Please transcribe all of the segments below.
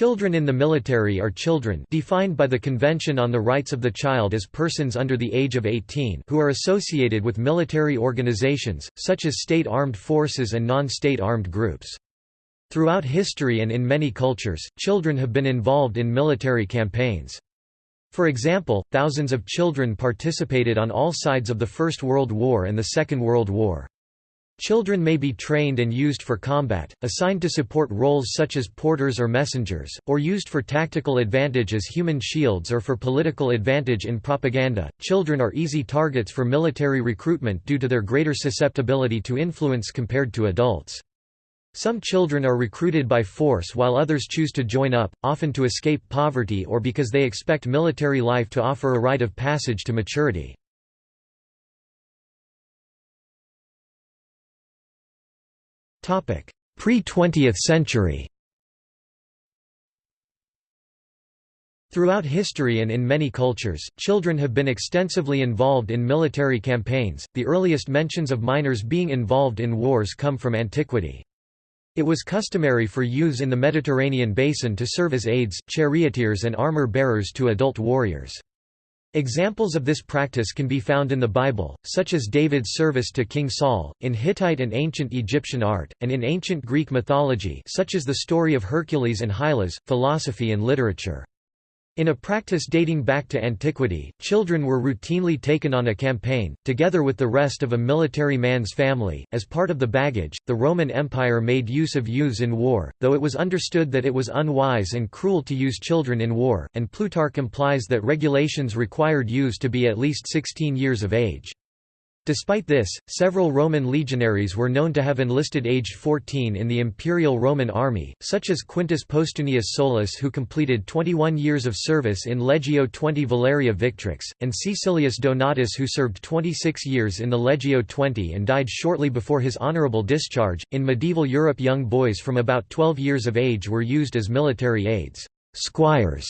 Children in the military are children defined by the Convention on the Rights of the Child as persons under the age of 18 who are associated with military organizations, such as state armed forces and non-state armed groups. Throughout history and in many cultures, children have been involved in military campaigns. For example, thousands of children participated on all sides of the First World War and the Second World War. Children may be trained and used for combat, assigned to support roles such as porters or messengers, or used for tactical advantage as human shields or for political advantage in propaganda. Children are easy targets for military recruitment due to their greater susceptibility to influence compared to adults. Some children are recruited by force while others choose to join up, often to escape poverty or because they expect military life to offer a rite of passage to maturity. Pre-20th century Throughout history and in many cultures, children have been extensively involved in military campaigns, the earliest mentions of minors being involved in wars come from antiquity. It was customary for youths in the Mediterranean basin to serve as aides, charioteers and armor-bearers to adult warriors. Examples of this practice can be found in the Bible, such as David's service to King Saul, in Hittite and ancient Egyptian art, and in ancient Greek mythology such as the story of Hercules and Hylas, philosophy and literature. In a practice dating back to antiquity, children were routinely taken on a campaign, together with the rest of a military man's family. As part of the baggage, the Roman Empire made use of youths in war, though it was understood that it was unwise and cruel to use children in war, and Plutarch implies that regulations required youths to be at least 16 years of age. Despite this, several Roman legionaries were known to have enlisted aged 14 in the imperial Roman army, such as Quintus Postumius Solus who completed 21 years of service in Legio XX Valeria Victrix, and Caecilius Donatus who served 26 years in the Legio XX and died shortly before his honorable discharge. In medieval Europe young boys from about 12 years of age were used as military aides, squires,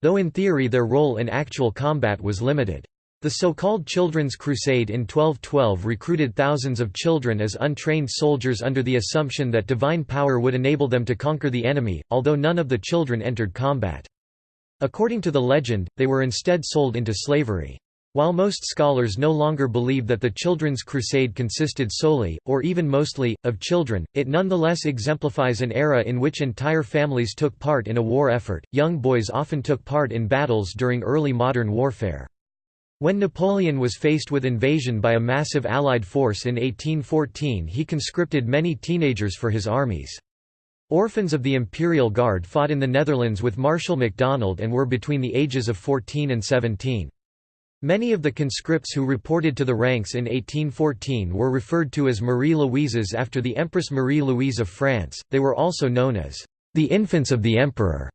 though in theory their role in actual combat was limited. The so-called Children's Crusade in 1212 recruited thousands of children as untrained soldiers under the assumption that divine power would enable them to conquer the enemy, although none of the children entered combat. According to the legend, they were instead sold into slavery. While most scholars no longer believe that the Children's Crusade consisted solely, or even mostly, of children, it nonetheless exemplifies an era in which entire families took part in a war effort. Young boys often took part in battles during early modern warfare. When Napoleon was faced with invasion by a massive Allied force in 1814 he conscripted many teenagers for his armies. Orphans of the Imperial Guard fought in the Netherlands with Marshal MacDonald and were between the ages of 14 and 17. Many of the conscripts who reported to the ranks in 1814 were referred to as Marie Louises after the Empress Marie Louise of France, they were also known as the infants of the Emperor.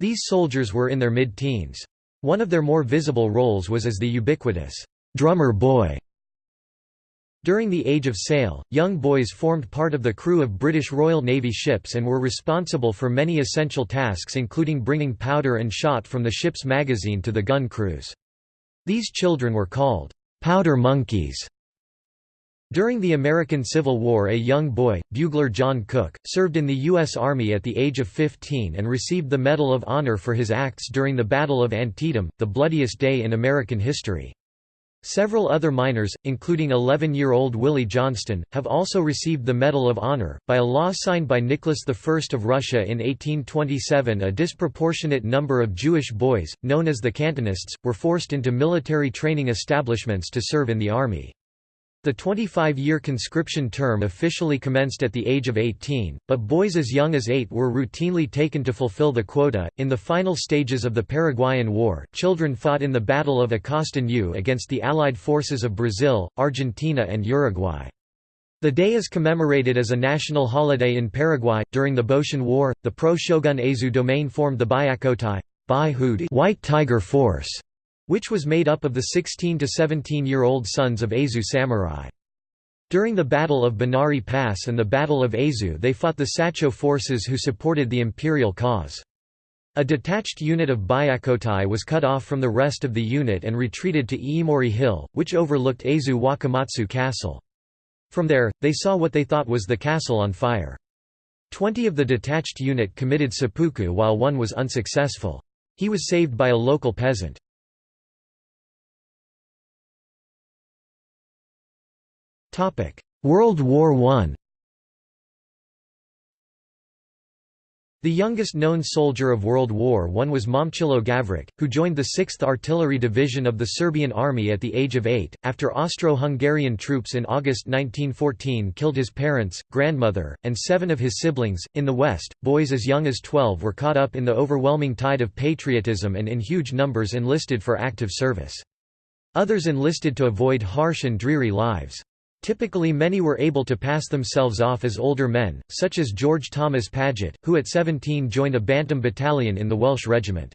These soldiers were in their mid-teens. One of their more visible roles was as the ubiquitous drummer boy. During the Age of Sail, young boys formed part of the crew of British Royal Navy ships and were responsible for many essential tasks including bringing powder and shot from the ship's magazine to the gun crews. These children were called powder monkeys. During the American Civil War a young boy, bugler John Cook, served in the U.S. Army at the age of 15 and received the Medal of Honor for his acts during the Battle of Antietam, the bloodiest day in American history. Several other minors, including 11-year-old Willie Johnston, have also received the Medal of Honor. By a law signed by Nicholas I of Russia in 1827 a disproportionate number of Jewish boys, known as the Cantonists, were forced into military training establishments to serve in the army. The 25-year conscription term officially commenced at the age of 18, but boys as young as 8 were routinely taken to fulfill the quota. In the final stages of the Paraguayan War, children fought in the Battle of Acosta Ñu against the Allied forces of Brazil, Argentina, and Uruguay. The day is commemorated as a national holiday in Paraguay. During the Boshin War, the pro-shogun Aizu domain formed the Byakkotai White Tiger Force which was made up of the 16 to 17-year-old sons of Aizu samurai. During the Battle of Bonari Pass and the Battle of Aizu they fought the Satchō forces who supported the imperial cause. A detached unit of Byakkotai was cut off from the rest of the unit and retreated to Iimori Hill, which overlooked Aizu Wakamatsu Castle. From there, they saw what they thought was the castle on fire. Twenty of the detached unit committed seppuku while one was unsuccessful. He was saved by a local peasant. World War I The youngest known soldier of World War I was Momcilo Gavric, who joined the 6th Artillery Division of the Serbian Army at the age of eight, after Austro-Hungarian troops in August 1914 killed his parents, grandmother, and seven of his siblings. In the West, boys as young as 12 were caught up in the overwhelming tide of patriotism and in huge numbers enlisted for active service. Others enlisted to avoid harsh and dreary lives. Typically many were able to pass themselves off as older men, such as George Thomas Paget, who at 17 joined a Bantam battalion in the Welsh Regiment.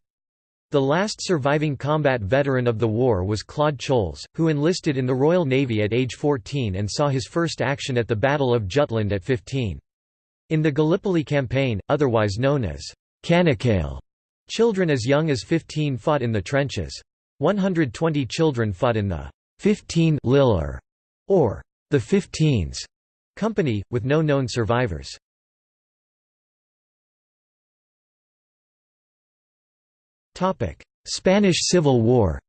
The last surviving combat veteran of the war was Claude Choules, who enlisted in the Royal Navy at age 14 and saw his first action at the Battle of Jutland at 15. In the Gallipoli campaign, otherwise known as Çanakkale, children as young as 15 fought in the trenches. 120 children fought in the 15 Liller, or the Fifteens company, with no known survivors. Spanish Civil War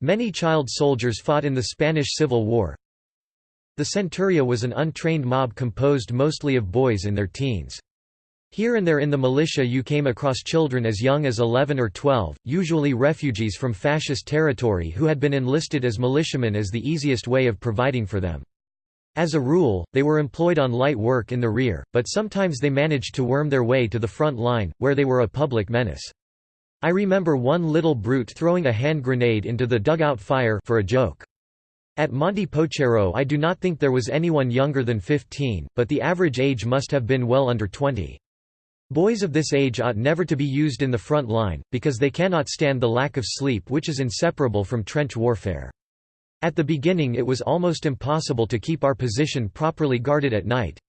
Many child soldiers fought in the Spanish Civil War. The Centuria was an untrained mob composed mostly of boys in their teens. Here and there in the militia you came across children as young as 11 or 12, usually refugees from fascist territory who had been enlisted as militiamen as the easiest way of providing for them. As a rule, they were employed on light work in the rear, but sometimes they managed to worm their way to the front line, where they were a public menace. I remember one little brute throwing a hand grenade into the dugout fire for a joke. At Monte Pocero I do not think there was anyone younger than 15, but the average age must have been well under 20. Boys of this age ought never to be used in the front line, because they cannot stand the lack of sleep which is inseparable from trench warfare. At the beginning it was almost impossible to keep our position properly guarded at night.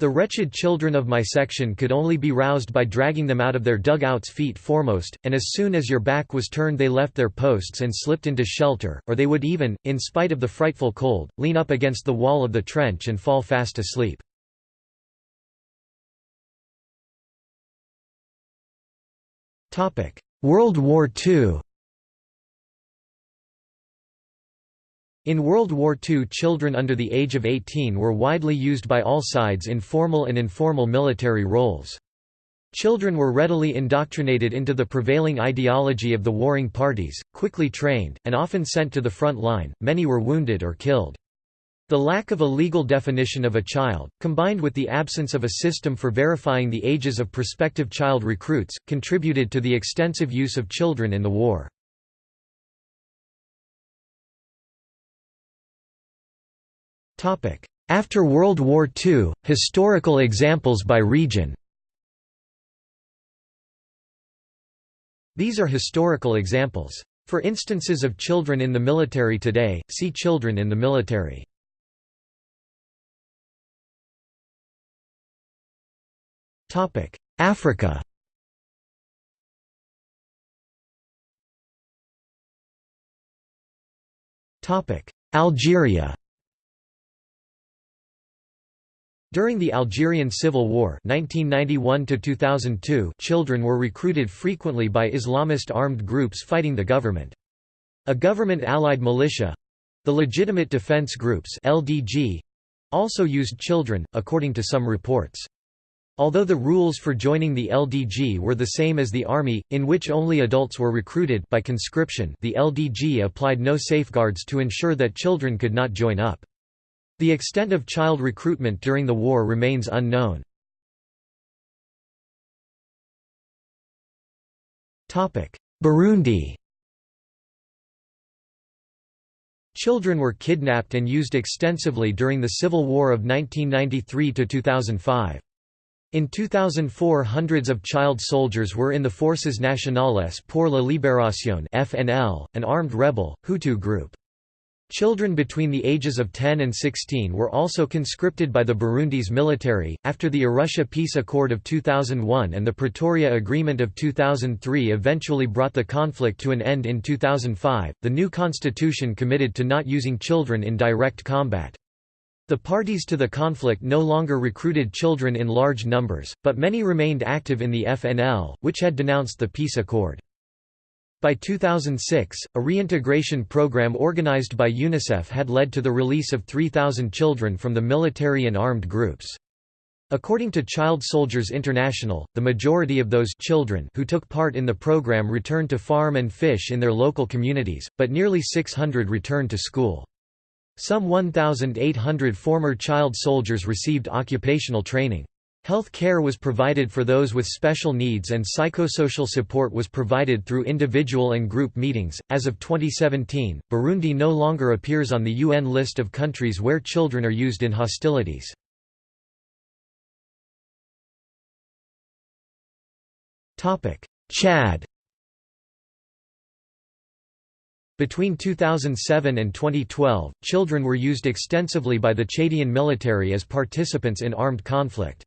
The wretched children of my section could only be roused by dragging them out of their dugouts feet foremost, and as soon as your back was turned they left their posts and slipped into shelter, or they would even, in spite of the frightful cold, lean up against the wall of the trench and fall fast asleep. World War II In World War II children under the age of 18 were widely used by all sides in formal and informal military roles. Children were readily indoctrinated into the prevailing ideology of the warring parties, quickly trained, and often sent to the front line, many were wounded or killed. The lack of a legal definition of a child, combined with the absence of a system for verifying the ages of prospective child recruits, contributed to the extensive use of children in the war. After World War II, historical examples by region These are historical examples. For instances of children in the military today, see Children in the military. Topic: Africa. Topic: Algeria. During the Algerian Civil War 1991 children were recruited frequently by Islamist armed groups fighting the government. A government-allied militia—the Legitimate Defense Groups LDG—also used children, according to some reports. Although the rules for joining the LDG were the same as the Army, in which only adults were recruited by conscription the LDG applied no safeguards to ensure that children could not join up. The extent of child recruitment during the war remains unknown. Burundi Children were kidnapped and used extensively during the civil war of 1993–2005. In 2004 hundreds of child soldiers were in the Forces Nationales pour la Libération FNL, an armed rebel, Hutu group. Children between the ages of 10 and 16 were also conscripted by the Burundi's military. After the Arusha Peace Accord of 2001 and the Pretoria Agreement of 2003 eventually brought the conflict to an end in 2005, the new constitution committed to not using children in direct combat. The parties to the conflict no longer recruited children in large numbers, but many remained active in the FNL, which had denounced the peace accord. By 2006, a reintegration program organized by UNICEF had led to the release of 3,000 children from the military and armed groups. According to Child Soldiers International, the majority of those children who took part in the program returned to farm and fish in their local communities, but nearly 600 returned to school. Some 1,800 former child soldiers received occupational training. Health care was provided for those with special needs and psychosocial support was provided through individual and group meetings. As of 2017, Burundi no longer appears on the UN list of countries where children are used in hostilities. Chad Between 2007 and 2012, children were used extensively by the Chadian military as participants in armed conflict.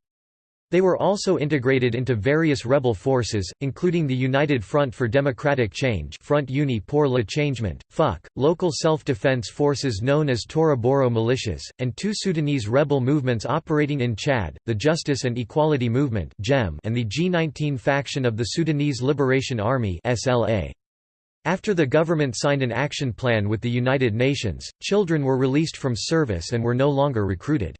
They were also integrated into various rebel forces, including the United Front for Democratic Change Front Uni pour le Changement, FUC, local self-defense forces known as Tora-Boro militias, and two Sudanese rebel movements operating in Chad, the Justice and Equality Movement and the G19 faction of the Sudanese Liberation Army SLA. After the government signed an action plan with the United Nations, children were released from service and were no longer recruited.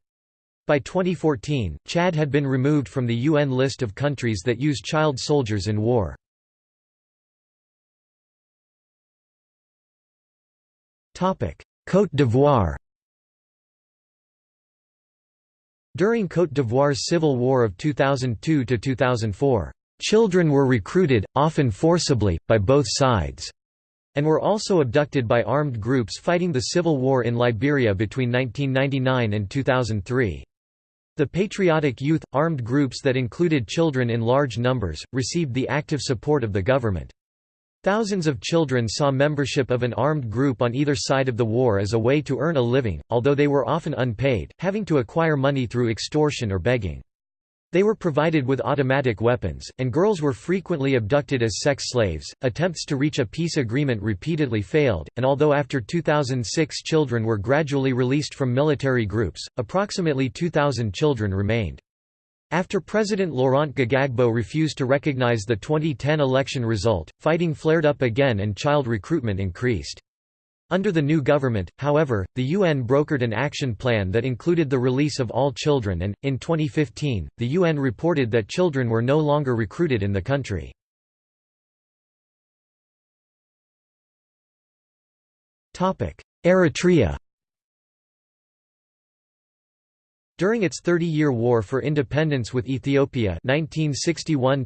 By 2014, Chad had been removed from the UN list of countries that use child soldiers in war. Côte d'Ivoire During Côte d'Ivoire's civil war of 2002–2004, Children were recruited, often forcibly, by both sides, and were also abducted by armed groups fighting the civil war in Liberia between 1999 and 2003. The Patriotic Youth, armed groups that included children in large numbers, received the active support of the government. Thousands of children saw membership of an armed group on either side of the war as a way to earn a living, although they were often unpaid, having to acquire money through extortion or begging. They were provided with automatic weapons, and girls were frequently abducted as sex slaves. Attempts to reach a peace agreement repeatedly failed, and although after 2006 children were gradually released from military groups, approximately 2,000 children remained. After President Laurent Gbagbo refused to recognize the 2010 election result, fighting flared up again and child recruitment increased. Under the new government, however, the UN brokered an action plan that included the release of all children and, in 2015, the UN reported that children were no longer recruited in the country. Eritrea During its 30-year war for independence with Ethiopia 1961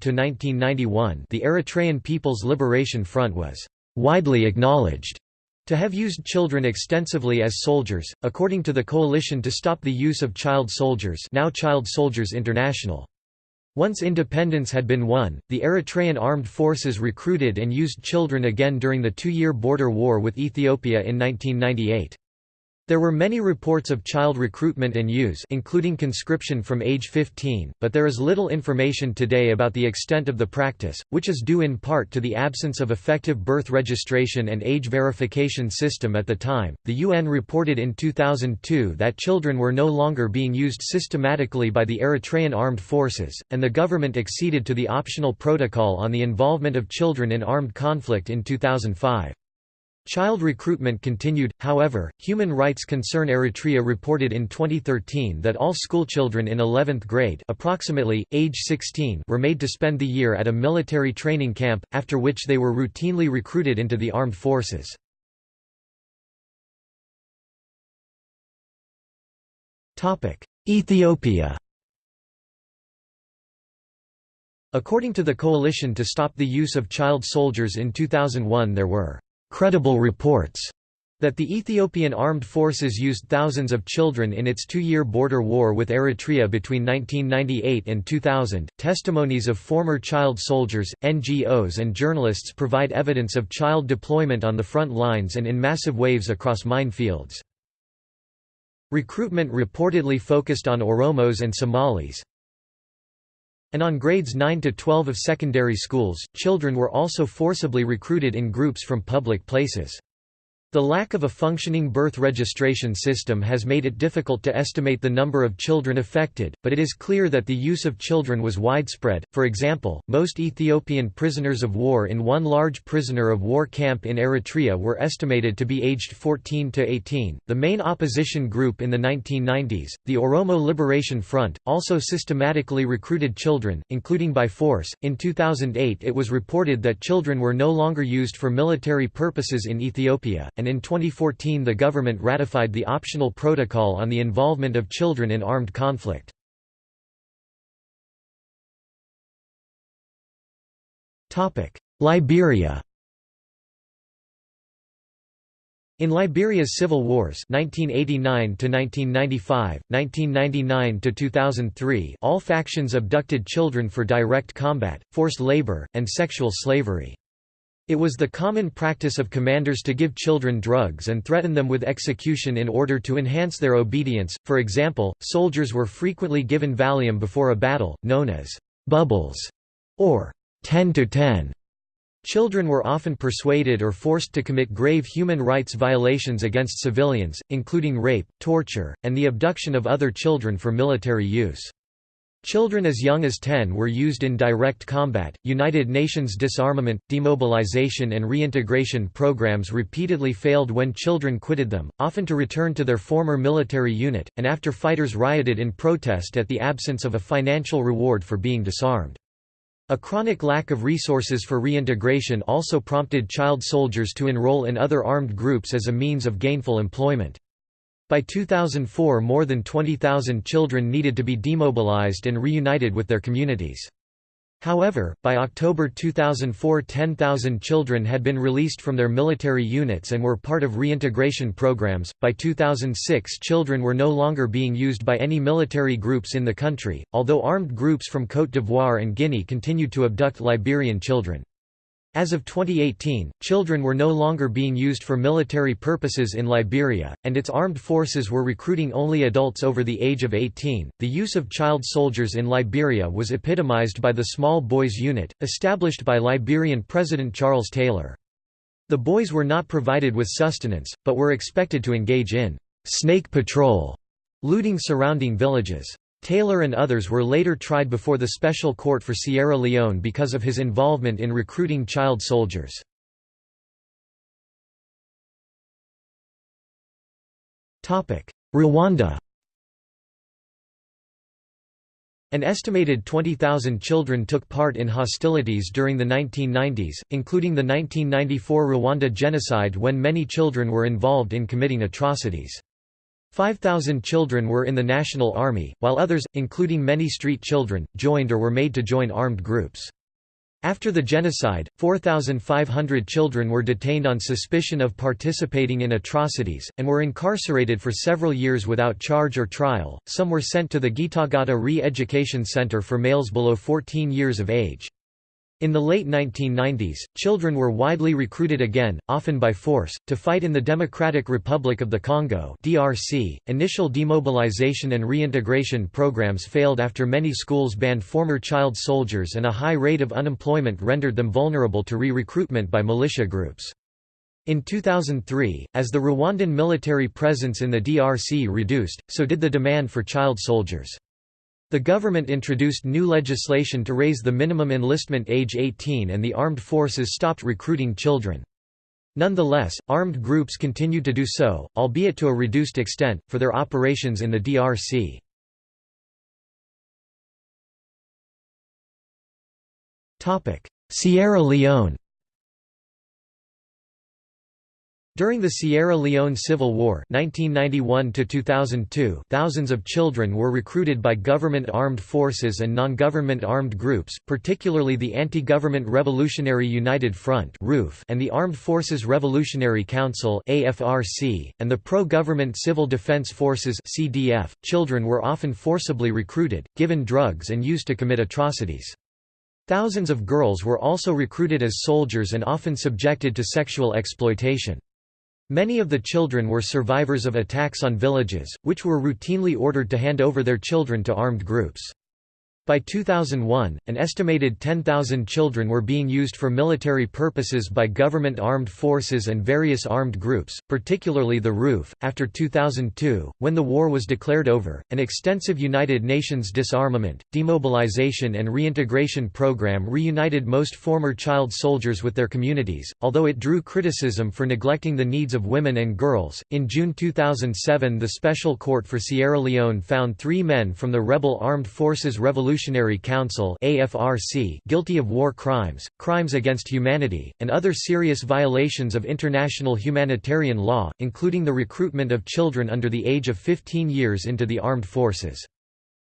the Eritrean People's Liberation Front was «widely acknowledged» To have used children extensively as soldiers, according to the Coalition to Stop the Use of Child Soldiers now Child Soldiers International. Once independence had been won, the Eritrean armed forces recruited and used children again during the two-year border war with Ethiopia in 1998. There were many reports of child recruitment and use including conscription from age 15, but there is little information today about the extent of the practice, which is due in part to the absence of effective birth registration and age verification system at the time. The UN reported in 2002 that children were no longer being used systematically by the Eritrean armed forces, and the government acceded to the optional protocol on the involvement of children in armed conflict in 2005. Child recruitment continued, however. Human Rights Concern Eritrea reported in 2013 that all schoolchildren in 11th grade, approximately age 16, were made to spend the year at a military training camp, after which they were routinely recruited into the armed forces. Topic: Ethiopia. According to the Coalition to Stop the Use of Child Soldiers in 2001 there were credible reports that the Ethiopian armed forces used thousands of children in its two-year border war with Eritrea between 1998 and 2000. Testimonies of former child soldiers, NGOs and journalists provide evidence of child deployment on the front lines and in massive waves across minefields. Recruitment reportedly focused on Oromos and Somalis, and on grades 9 to 12 of secondary schools, children were also forcibly recruited in groups from public places. The lack of a functioning birth registration system has made it difficult to estimate the number of children affected, but it is clear that the use of children was widespread. For example, most Ethiopian prisoners of war in one large prisoner of war camp in Eritrea were estimated to be aged 14 to 18. The main opposition group in the 1990s, the Oromo Liberation Front, also systematically recruited children, including by force. In 2008, it was reported that children were no longer used for military purposes in Ethiopia, and and in 2014 the government ratified the optional protocol on the involvement of children in armed conflict. Liberia In Liberia's civil wars 1989 1995, 1999 2003, all factions abducted children for direct combat, forced labor, and sexual slavery. It was the common practice of commanders to give children drugs and threaten them with execution in order to enhance their obedience. For example, soldiers were frequently given Valium before a battle, known as bubbles or 10 to 10. Children were often persuaded or forced to commit grave human rights violations against civilians, including rape, torture, and the abduction of other children for military use. Children as young as 10 were used in direct combat. United Nations disarmament, demobilization, and reintegration programs repeatedly failed when children quitted them, often to return to their former military unit, and after fighters rioted in protest at the absence of a financial reward for being disarmed. A chronic lack of resources for reintegration also prompted child soldiers to enroll in other armed groups as a means of gainful employment. By 2004 more than 20,000 children needed to be demobilized and reunited with their communities. However, by October 2004 10,000 children had been released from their military units and were part of reintegration programs. By 2006 children were no longer being used by any military groups in the country, although armed groups from Côte d'Ivoire and Guinea continued to abduct Liberian children. As of 2018, children were no longer being used for military purposes in Liberia, and its armed forces were recruiting only adults over the age of 18. The use of child soldiers in Liberia was epitomized by the Small Boys Unit, established by Liberian President Charles Taylor. The boys were not provided with sustenance, but were expected to engage in snake patrol, looting surrounding villages. Taylor and others were later tried before the Special Court for Sierra Leone because of his involvement in recruiting child soldiers. Rwanda An estimated 20,000 children took part in hostilities during the 1990s, including the 1994 Rwanda genocide when many children were involved in committing atrocities. 5,000 children were in the National Army, while others, including many street children, joined or were made to join armed groups. After the genocide, 4,500 children were detained on suspicion of participating in atrocities, and were incarcerated for several years without charge or trial. Some were sent to the Gitagata Re Education Center for males below 14 years of age. In the late 1990s, children were widely recruited again, often by force, to fight in the Democratic Republic of the Congo (DRC). Initial demobilization and reintegration programs failed after many schools banned former child soldiers and a high rate of unemployment rendered them vulnerable to re-recruitment by militia groups. In 2003, as the Rwandan military presence in the DRC reduced, so did the demand for child soldiers. The government introduced new legislation to raise the minimum enlistment age 18 and the armed forces stopped recruiting children. Nonetheless, armed groups continued to do so, albeit to a reduced extent, for their operations in the DRC. Sierra Leone During the Sierra Leone Civil War 1991 thousands of children were recruited by government armed forces and non-government armed groups, particularly the Anti-Government Revolutionary United Front and the Armed Forces Revolutionary Council and the Pro-Government Civil Defense Forces .Children were often forcibly recruited, given drugs and used to commit atrocities. Thousands of girls were also recruited as soldiers and often subjected to sexual exploitation. Many of the children were survivors of attacks on villages, which were routinely ordered to hand over their children to armed groups. By 2001, an estimated 10,000 children were being used for military purposes by government armed forces and various armed groups, particularly the RUF. After 2002, when the war was declared over, an extensive United Nations disarmament, demobilization, and reintegration program reunited most former child soldiers with their communities, although it drew criticism for neglecting the needs of women and girls. In June 2007, the Special Court for Sierra Leone found three men from the rebel Armed Forces Revolution Revolutionary Council guilty of war crimes, crimes against humanity, and other serious violations of international humanitarian law, including the recruitment of children under the age of 15 years into the armed forces.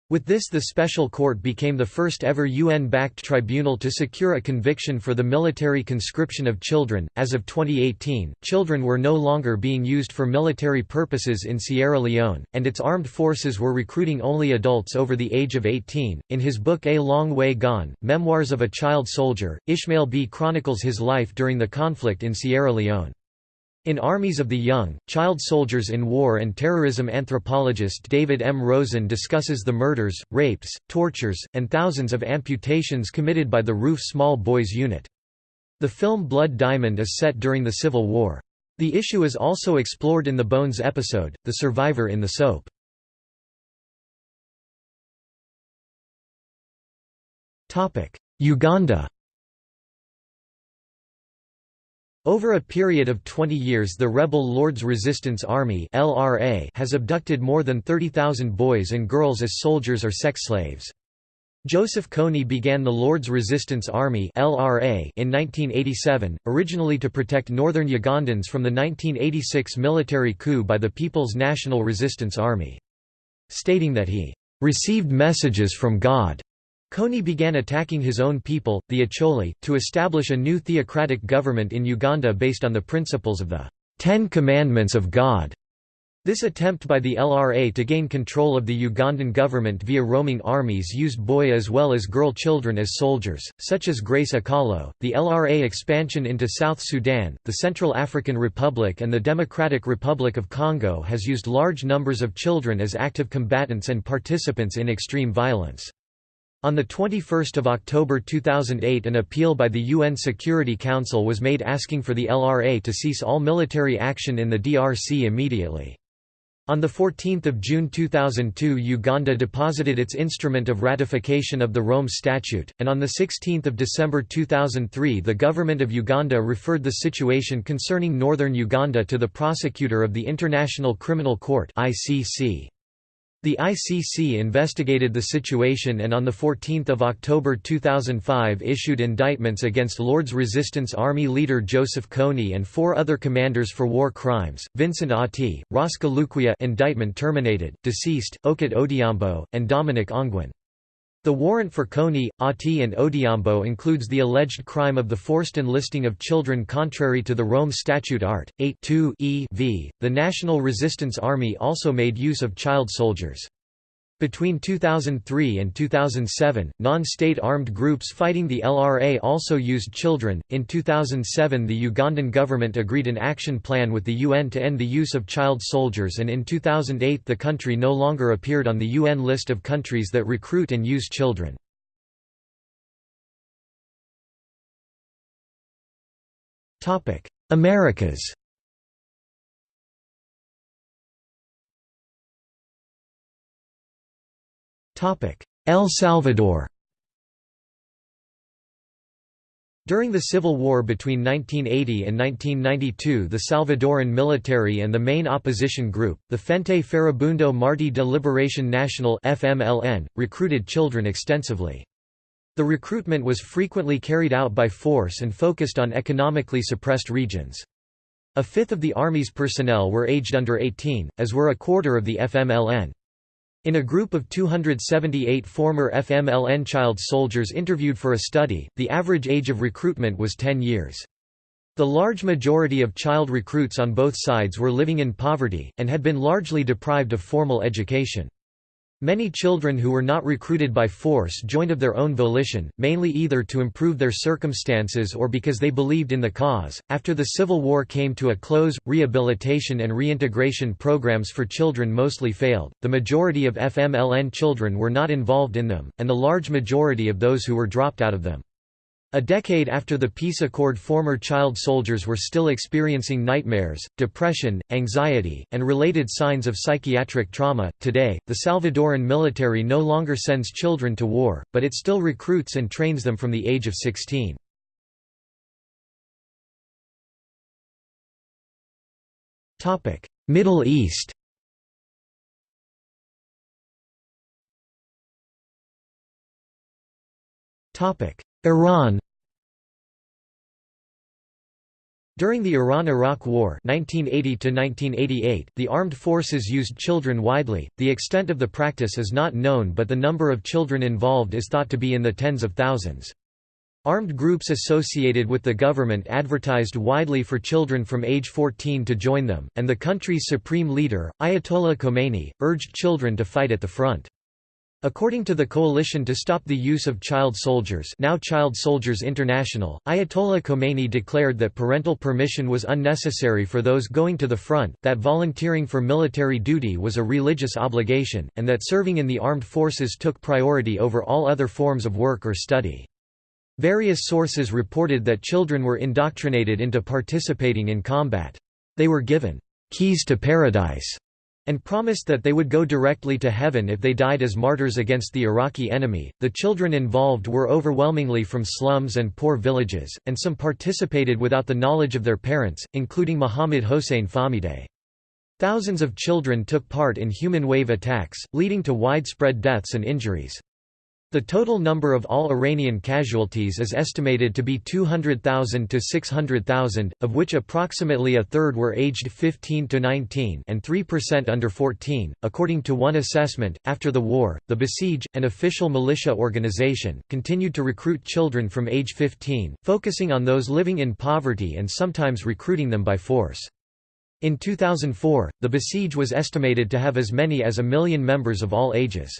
With this the Special Court became the first ever UN-backed tribunal to secure a conviction for the military conscription of children. As of 2018, children were no longer being used for military purposes in Sierra Leone, and its armed forces were recruiting only adults over the age of 18. In his book A Long Way Gone: Memoirs of a Child Soldier, Ishmael Beah chronicles his life during the conflict in Sierra Leone. In Armies of the Young, Child Soldiers in War and Terrorism anthropologist David M. Rosen discusses the murders, rapes, tortures, and thousands of amputations committed by the RUF Small Boys Unit. The film Blood Diamond is set during the Civil War. The issue is also explored in the Bones episode, The Survivor in the Soap. Uganda Over a period of 20 years the rebel Lord's Resistance Army LRA has abducted more than 30,000 boys and girls as soldiers or sex slaves. Joseph Kony began the Lord's Resistance Army LRA in 1987, originally to protect northern Ugandans from the 1986 military coup by the People's National Resistance Army. Stating that he "...received messages from God." Kony began attacking his own people, the Acholi, to establish a new theocratic government in Uganda based on the principles of the Ten Commandments of God. This attempt by the LRA to gain control of the Ugandan government via roaming armies used boy as well as girl children as soldiers, such as Grace Akallo. The LRA expansion into South Sudan, the Central African Republic, and the Democratic Republic of Congo has used large numbers of children as active combatants and participants in extreme violence. On 21 October 2008 an appeal by the UN Security Council was made asking for the LRA to cease all military action in the DRC immediately. On 14 June 2002 Uganda deposited its instrument of ratification of the Rome Statute, and on 16 December 2003 the Government of Uganda referred the situation concerning northern Uganda to the prosecutor of the International Criminal Court ICC. The ICC investigated the situation and on 14 October 2005 issued indictments against Lord's Resistance Army leader Joseph Kony and four other commanders for war crimes, Vincent Otti, Raska Lukwiya indictment terminated, deceased, Okot Odhiambo, and Dominic Ongwen. The warrant for Kony, Otti and Odhiambo includes the alleged crime of the forced enlisting of children contrary to the Rome Statute Art. 8 e v. The National Resistance Army also made use of child soldiers. Between 2003 and 2007, non-state armed groups fighting the LRA also used children. In 2007, the Ugandan government agreed an action plan with the UN to end the use of child soldiers and in 2008 the country no longer appeared on the UN list of countries that recruit and use children. Americas El Salvador During the Civil War between 1980 and 1992 the Salvadoran military and the main opposition group, the Frente Farabundo Martí de Liberación Nacional FMLN, recruited children extensively. The recruitment was frequently carried out by force and focused on economically suppressed regions. A fifth of the Army's personnel were aged under 18, as were a quarter of the FMLN. In a group of 278 former FMLN child soldiers interviewed for a study, the average age of recruitment was 10 years. The large majority of child recruits on both sides were living in poverty, and had been largely deprived of formal education. Many children who were not recruited by force joined of their own volition, mainly either to improve their circumstances or because they believed in the cause. After the Civil War came to a close, rehabilitation and reintegration programs for children mostly failed. The majority of FMLN children were not involved in them, and the large majority of those who were dropped out of them. A decade after the peace accord former child soldiers were still experiencing nightmares, depression, anxiety, and related signs of psychiatric trauma. Today, the Salvadoran military no longer sends children to war, but it still recruits and trains them from the age of 16. Middle East Iran During the Iran–Iraq War 1980 the armed forces used children widely, the extent of the practice is not known but the number of children involved is thought to be in the tens of thousands. Armed groups associated with the government advertised widely for children from age 14 to join them, and the country's supreme leader, Ayatollah Khomeini, urged children to fight at the front. According to the Coalition to Stop the Use of Child Soldiers now Child Soldiers International, Ayatollah Khomeini declared that parental permission was unnecessary for those going to the front, that volunteering for military duty was a religious obligation, and that serving in the armed forces took priority over all other forms of work or study. Various sources reported that children were indoctrinated into participating in combat. They were given keys to paradise and promised that they would go directly to heaven if they died as martyrs against the Iraqi enemy. The children involved were overwhelmingly from slums and poor villages, and some participated without the knowledge of their parents, including Mohammad Hossein Fahmideh. Thousands of children took part in human wave attacks, leading to widespread deaths and injuries. The total number of all Iranian casualties is estimated to be 200,000 to 600,000, of which approximately a third were aged 15 to 19 and 3% under 14. According to one assessment, after the war, the Basij, an official militia organization, continued to recruit children from age 15, focusing on those living in poverty and sometimes recruiting them by force. In 2004, the Basij was estimated to have as many as a million members of all ages.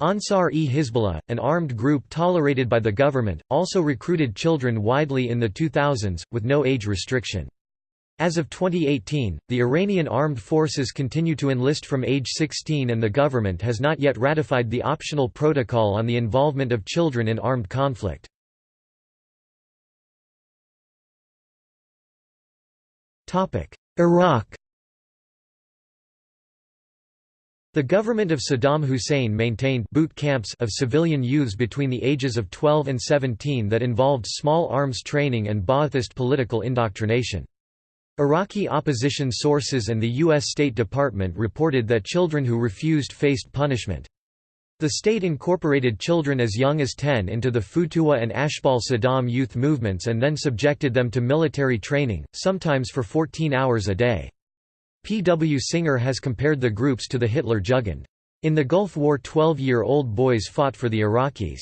Ansar-e-Hizbollah, an armed group tolerated by the government, also recruited children widely in the 2000s, with no age restriction. As of 2018, the Iranian armed forces continue to enlist from age 16 and the government has not yet ratified the optional protocol on the involvement of children in armed conflict. Iraq The government of Saddam Hussein maintained boot camps of civilian youths between the ages of 12 and 17 that involved small arms training and Ba'athist political indoctrination. Iraqi opposition sources and the U.S. State Department reported that children who refused faced punishment. The state incorporated children as young as 10 into the Futuwa and Ashbal Saddam youth movements and then subjected them to military training, sometimes for 14 hours a day. P. W. Singer has compared the groups to the Hitler Jugend. In the Gulf War 12-year-old boys fought for the Iraqis.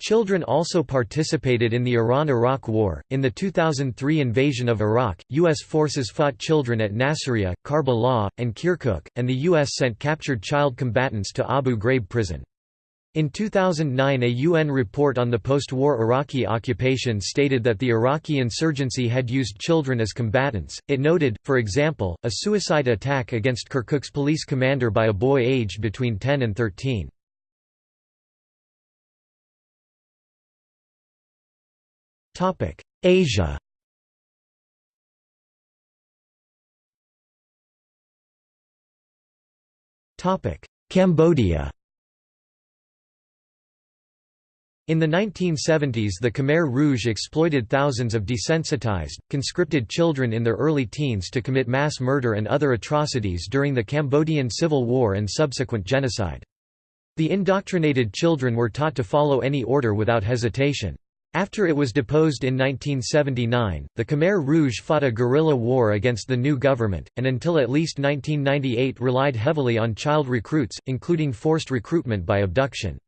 Children also participated in the Iran–Iraq War. In the 2003 invasion of Iraq, U.S. forces fought children at Nasiriyah, Karbala, and Kirkuk, and the U.S. sent captured child combatants to Abu Ghraib prison. In 2009 a UN report on the post-war Iraqi occupation stated that the Iraqi insurgency had used children as combatants. It noted, for example, a suicide attack against Kirkuk's police commander by a boy aged between 10 and 13. Topic: Asia Topic: Cambodia In the 1970s the Khmer Rouge exploited thousands of desensitized, conscripted children in their early teens to commit mass murder and other atrocities during the Cambodian Civil War and subsequent genocide. The indoctrinated children were taught to follow any order without hesitation. After it was deposed in 1979, the Khmer Rouge fought a guerrilla war against the new government, and until at least 1998 relied heavily on child recruits, including forced recruitment by abduction.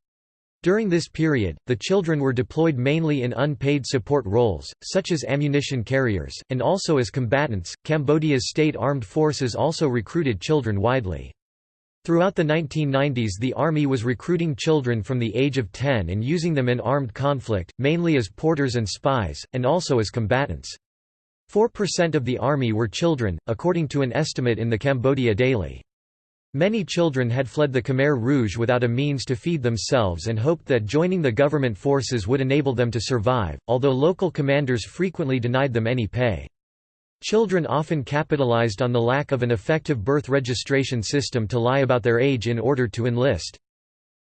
During this period, the children were deployed mainly in unpaid support roles, such as ammunition carriers, and also as combatants. Cambodia's state armed forces also recruited children widely. Throughout the 1990s the Army was recruiting children from the age of 10 and using them in armed conflict, mainly as porters and spies, and also as combatants. 4% of the Army were children, according to an estimate in the Cambodia Daily. Many children had fled the Khmer Rouge without a means to feed themselves and hoped that joining the government forces would enable them to survive, although local commanders frequently denied them any pay. Children often capitalized on the lack of an effective birth registration system to lie about their age in order to enlist.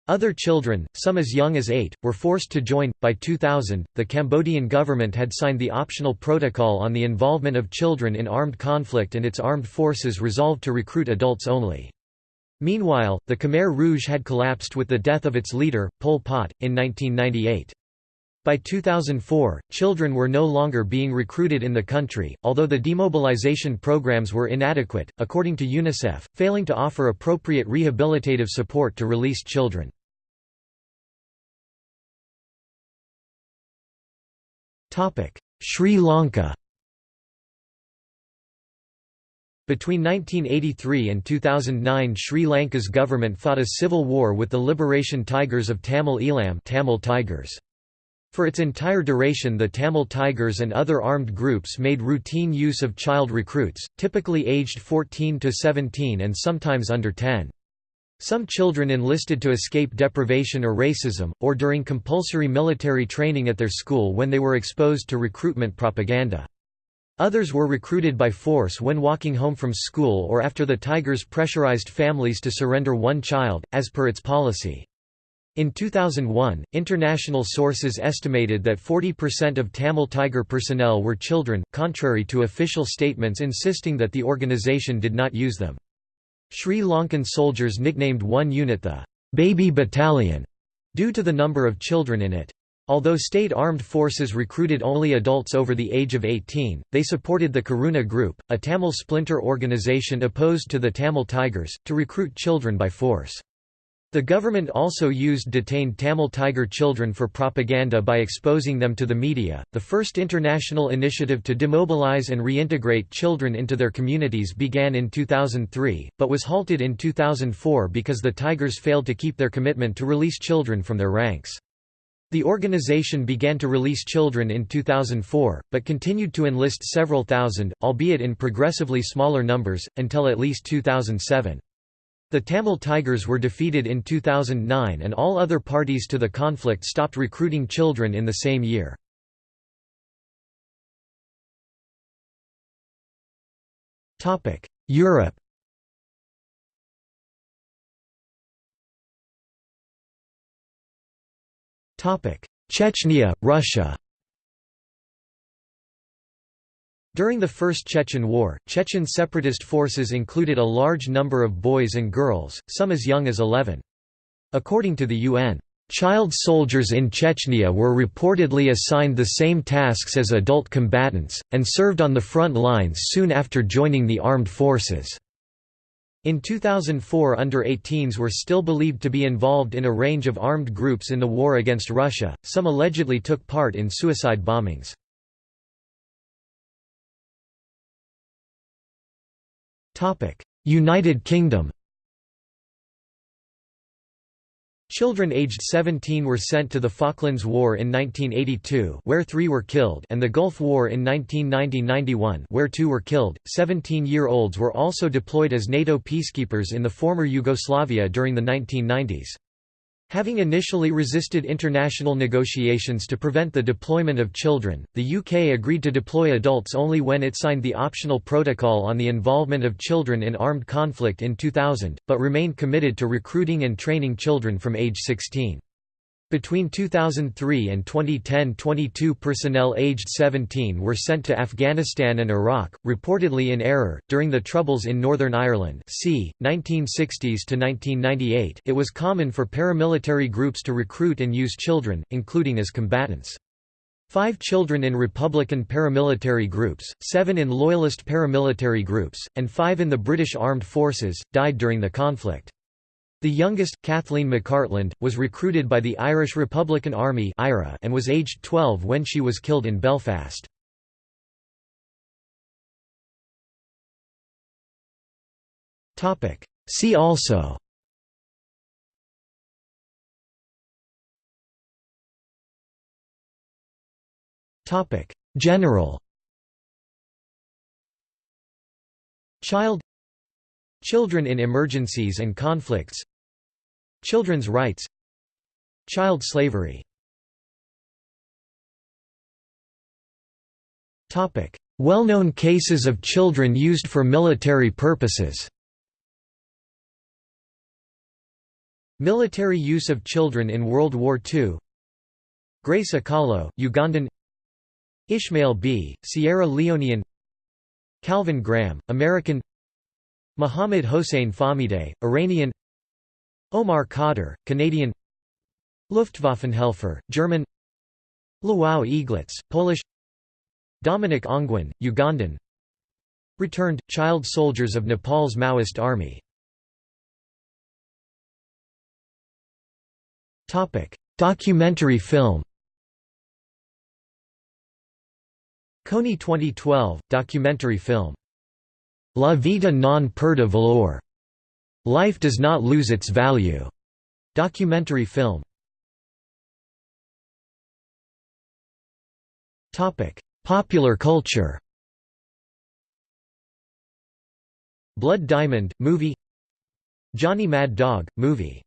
Other children, some as young as eight, were forced to join. By 2000, the Cambodian government had signed the optional protocol on the involvement of children in armed conflict and its armed forces resolved to recruit adults only. Meanwhile, the Khmer Rouge had collapsed with the death of its leader, Pol Pot, in 1998. By 2004, children were no longer being recruited in the country, although the demobilization programs were inadequate, according to UNICEF, failing to offer appropriate rehabilitative support to released children. Sri Lanka Between 1983 and 2009 Sri Lanka's government fought a civil war with the Liberation Tigers of Tamil Eelam Tamil Tigers. For its entire duration the Tamil Tigers and other armed groups made routine use of child recruits, typically aged 14 to 17 and sometimes under 10. Some children enlisted to escape deprivation or racism, or during compulsory military training at their school when they were exposed to recruitment propaganda. Others were recruited by force when walking home from school or after the Tigers pressurized families to surrender one child, as per its policy. In 2001, international sources estimated that 40% of Tamil Tiger personnel were children, contrary to official statements insisting that the organization did not use them. Sri Lankan soldiers nicknamed one unit the «baby battalion» due to the number of children in it. Although state armed forces recruited only adults over the age of 18, they supported the Karuna Group, a Tamil splinter organization opposed to the Tamil Tigers, to recruit children by force. The government also used detained Tamil Tiger children for propaganda by exposing them to the media. The first international initiative to demobilize and reintegrate children into their communities began in 2003, but was halted in 2004 because the Tigers failed to keep their commitment to release children from their ranks. The organization began to release children in 2004, but continued to enlist several thousand, albeit in progressively smaller numbers, until at least 2007. The Tamil Tigers were defeated in 2009 and all other parties to the conflict stopped recruiting children in the same year. Europe Chechnya, Russia During the First Chechen War, Chechen separatist forces included a large number of boys and girls, some as young as 11. According to the UN, Child soldiers in Chechnya were reportedly assigned the same tasks as adult combatants, and served on the front lines soon after joining the armed forces. In 2004 under-18s were still believed to be involved in a range of armed groups in the war against Russia, some allegedly took part in suicide bombings. United Kingdom Children aged 17 were sent to the Falklands War in 1982 where three were killed and the Gulf War in 1990–91 where two were killed. 17-year-olds were also deployed as NATO peacekeepers in the former Yugoslavia during the 1990s. Having initially resisted international negotiations to prevent the deployment of children, the UK agreed to deploy adults only when it signed the optional protocol on the involvement of children in armed conflict in 2000, but remained committed to recruiting and training children from age 16. Between 2003 and 2010 22 personnel aged 17 were sent to Afghanistan and Iraq, reportedly in error. During the Troubles in Northern Ireland c. 1960s to 1998 it was common for paramilitary groups to recruit and use children, including as combatants. Five children in Republican paramilitary groups, seven in Loyalist paramilitary groups, and five in the British Armed Forces, died during the conflict. The youngest, Kathleen McCartland, was recruited by the Irish Republican Army and was aged 12 when she was killed in Belfast. See also General Child Children in emergencies and conflicts. Children's rights. Child slavery. Well-known cases of children used for military purposes. Military use of children in World War II Grace Akallo, Ugandan. Ishmael Beah, Sierra Leonean. Calvin Graham, American Mohammad Hossein Fahmideh, Iranian Omar Khadr, Canadian Luftwaffenhelfer, German Eaglets, Polish Dominic Ongwen, Ugandan Returned, child soldiers of Nepal's Maoist army Documentary film Kony 2012, documentary film. La Vita non perde valor. Life does not lose its value. Documentary film. Topic: Popular culture. Blood Diamond movie. Johnny Mad Dog movie